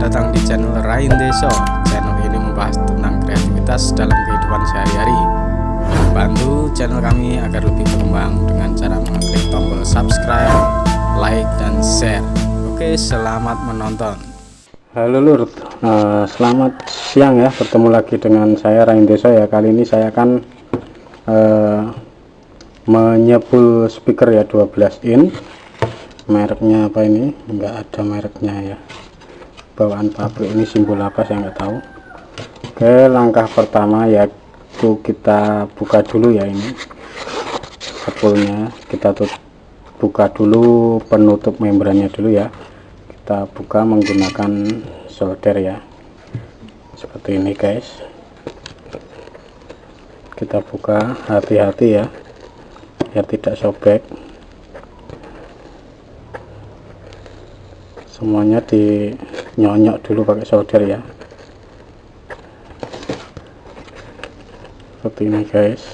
datang di channel Rain Deso. Channel ini membahas tentang kreativitas dalam kehidupan sehari-hari. Bantu channel kami agar lebih berkembang dengan cara mengklik tombol subscribe, like, dan share. Oke, selamat menonton. Halo Lur, uh, selamat siang ya. Bertemu lagi dengan saya Rain Deso ya. Kali ini saya akan uh, menyebul speaker ya 12 in. Mereknya apa ini? Enggak ada mereknya ya bawaan pabrik ini simbol apa saya nggak tahu. Oke langkah pertama yaitu kita buka dulu ya ini sepulnya kita tutup buka dulu penutup membrannya dulu ya. Kita buka menggunakan solder ya. Seperti ini guys. Kita buka hati-hati ya biar tidak sobek. Semuanya di nyonyok dulu pakai solder ya. Seperti ini guys.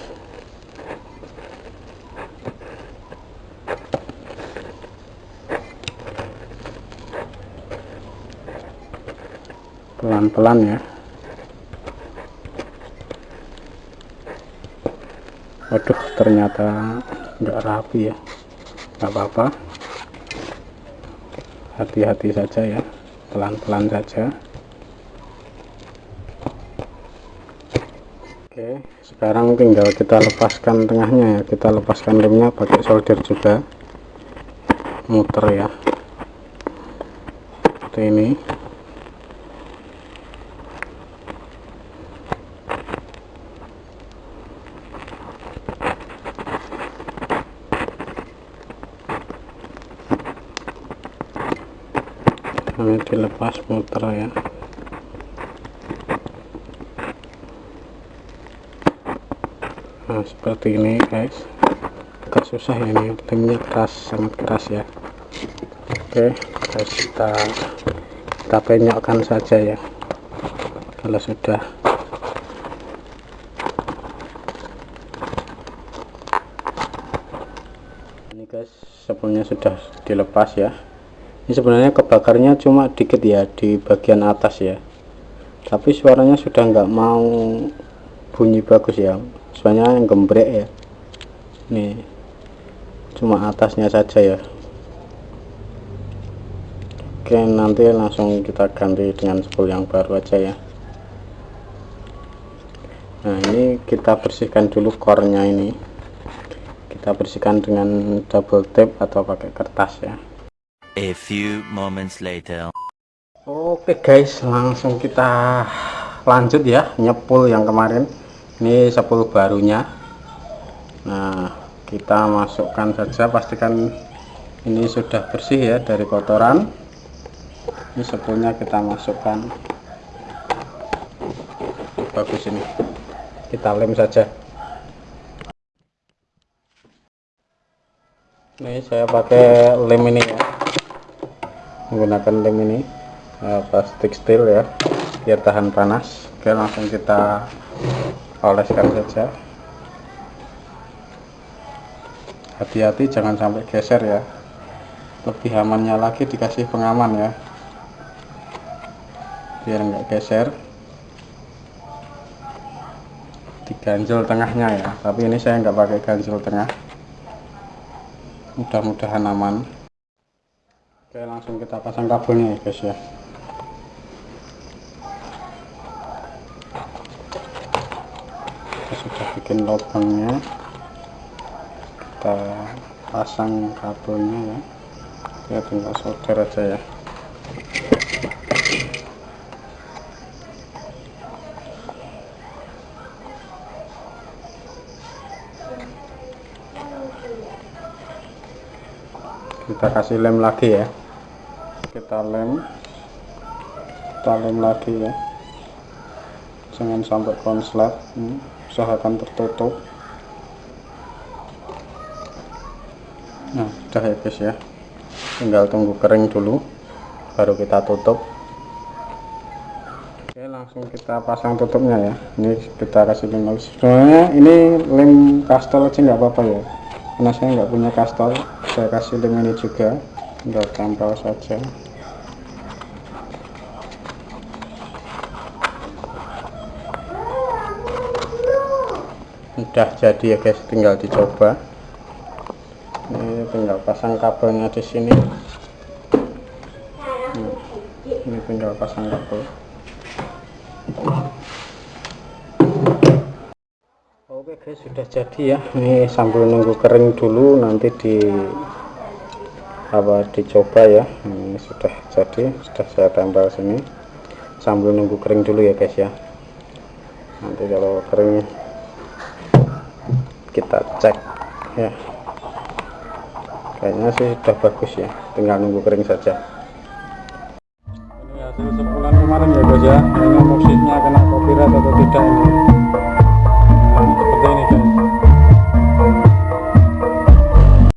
Pelan-pelan ya. Waduh ternyata enggak rapi ya. Nggak apa-apa. Hati-hati saja ya pelan-pelan saja. Oke sekarang tinggal kita lepaskan tengahnya ya. Kita lepaskan remnya pakai solder juga. Muter ya. Seperti ini ini dilepas muter ya. Nah seperti ini guys. Agak susah ya ini. Lemnya keras sangat keras ya. Oke guys kita kita penyokkan saja ya. Kalau sudah. Ini guys sebelumnya sudah dilepas ya ini sebenarnya kebakarnya cuma dikit ya di bagian atas ya. Tapi suaranya sudah nggak mau bunyi bagus ya. Soalnya yang gembrek ya. Nih cuma atasnya saja ya. Oke nanti langsung kita ganti dengan spool yang baru aja ya. Nah ini kita bersihkan dulu core-nya ini. Kita bersihkan dengan double tape atau pakai kertas ya A few moments later. Oke guys, langsung kita lanjut ya nyepul yang kemarin. Ini sepul barunya. Nah, kita masukkan saja pastikan ini sudah bersih ya dari kotoran. Ini sepulnya kita masukkan. Bagus ini. Kita lem saja. Ini saya pakai lem ini ya menggunakan lem ini uh, plastik steel ya biar tahan panas. Oke langsung kita oleskan saja. Hati-hati jangan sampai geser ya. Lebih amannya lagi dikasih pengaman ya. Biar enggak geser. Diganjel tengahnya ya tapi ini saya enggak pakai ganjel tengah. Mudah-mudahan aman Oke langsung kita pasang kabelnya ya guys ya. Kita sudah bikin lubangnya. Kita pasang kabelnya ya. Kita tinggal solder aja ya. Kita kasih lem lagi ya kita lem kita lem lagi ya. Jangan sampai konslet. Hmm, usahakan tertutup. Nah udah ya guys ya. Tinggal tunggu kering dulu baru kita tutup. Oke langsung kita pasang tutupnya ya. Ini kita kasih lem sebenarnya ini lem kastol aja nggak apa-apa ya. Karena saya nggak punya kastol saya kasih lem ini juga. Tinggal tempel saja udah jadi ya guys tinggal dicoba. Ini tinggal pasang kabelnya di sini. Hmm, ini tinggal pasang kabel. Oke guys sudah jadi ya. Ini sambil nunggu kering dulu nanti di apa dicoba ya. Ini sudah jadi sudah saya tempel sini. Sambil nunggu kering dulu ya guys ya. Nanti kalau kering kita cek ya. Kayaknya sih sudah bagus ya tinggal nunggu kering saja. Ini hasil sebulan kemarin ya guys ya. Ini musiknya kena copyright atau tidak ini